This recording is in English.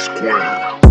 square.